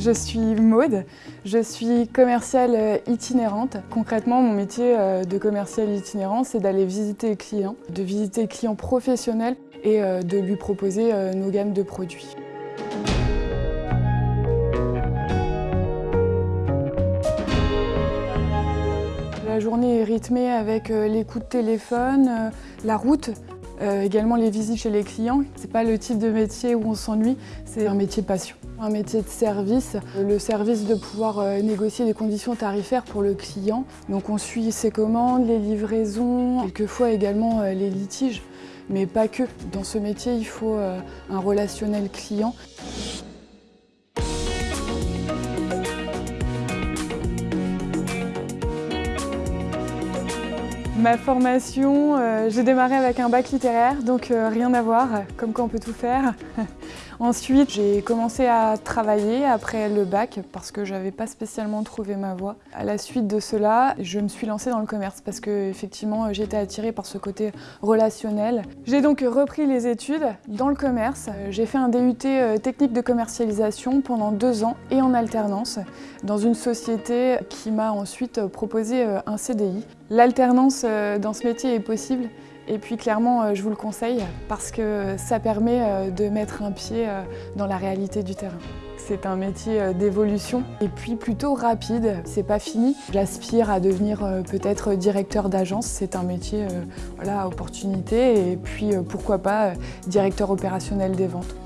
Je suis Maude, je suis commerciale euh, itinérante. Concrètement, mon métier euh, de commerciale itinérante, c'est d'aller visiter le client, de visiter le client professionnel et euh, de lui proposer nos gammes de produits. La journée est rythmée avec les coups de téléphone, la route, également les visites chez les clients. C'est pas le type de métier où on s'ennuie, c'est un métier passion. Un métier de service, le service de pouvoir euh, négocier des conditions tarifaires pour le client. Donc on suit ses commandes, les livraisons, quelquefois également euh, les litiges, mais pas que. Dans ce métier, il faut euh, un relationnel client. Ma formation, j'ai démarré avec un bac littéraire, donc rien à voir, comme quoi on peut tout faire. Ensuite, j'ai commencé à travailler après le bac parce que j'avais pas spécialement trouvé ma voie. À la suite de cela, je me suis lancée dans le commerce parce que effectivement, j'étais attirée par ce côté relationnel. J'ai donc repris les études dans le commerce. J'ai fait un DUT euh, technique de commercialisation pendant deux ans et en alternance dans une société qui m'a ensuite proposé euh, un CDI. L'alternance euh, dans ce métier est possible et puis clairement, euh, je vous le conseille parce que ça permet euh, de mettre un pied dans la réalité du terrain. C'est un métier d'évolution et puis plutôt rapide. C'est pas fini. J'aspire à devenir peut-être directeur d'agence. C'est un métier voilà, à opportunité et puis pourquoi pas directeur opérationnel des ventes.